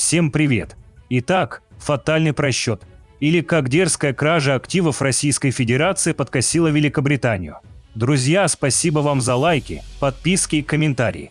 Всем привет! Итак, фатальный просчет. Или как дерзкая кража активов Российской Федерации подкосила Великобританию. Друзья, спасибо вам за лайки, подписки и комментарии.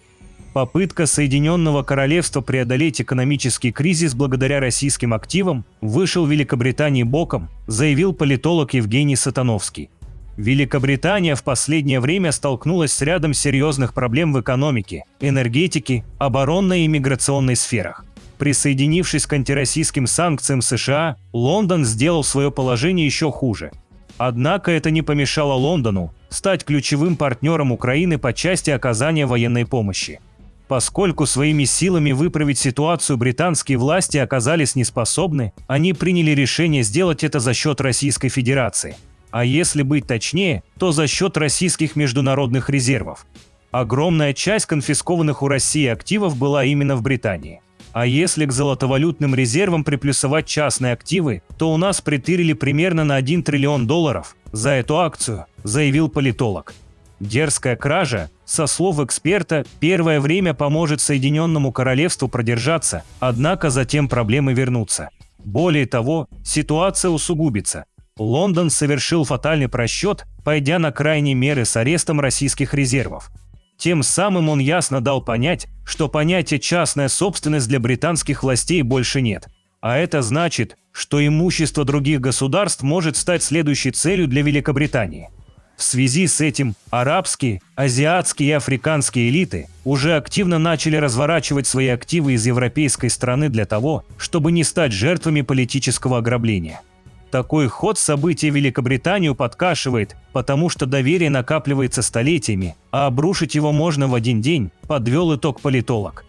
Попытка Соединенного Королевства преодолеть экономический кризис благодаря российским активам вышел Великобритании боком, заявил политолог Евгений Сатановский. Великобритания в последнее время столкнулась с рядом серьезных проблем в экономике, энергетике, оборонной и миграционной сферах. Присоединившись к антироссийским санкциям США, Лондон сделал свое положение еще хуже. Однако это не помешало Лондону стать ключевым партнером Украины по части оказания военной помощи. Поскольку своими силами выправить ситуацию британские власти оказались неспособны, они приняли решение сделать это за счет Российской Федерации. А если быть точнее, то за счет российских международных резервов. Огромная часть конфискованных у России активов была именно в Британии. А если к золотовалютным резервам приплюсовать частные активы, то у нас притырили примерно на 1 триллион долларов за эту акцию, заявил политолог. Дерзкая кража, со слов эксперта, первое время поможет Соединенному Королевству продержаться, однако затем проблемы вернутся. Более того, ситуация усугубится. Лондон совершил фатальный просчет, пойдя на крайние меры с арестом российских резервов. Тем самым он ясно дал понять, что понятия «частная собственность» для британских властей больше нет. А это значит, что имущество других государств может стать следующей целью для Великобритании – в связи с этим арабские, азиатские и африканские элиты уже активно начали разворачивать свои активы из европейской страны для того, чтобы не стать жертвами политического ограбления. Такой ход событий Великобританию подкашивает, потому что доверие накапливается столетиями, а обрушить его можно в один день, подвел итог политолог.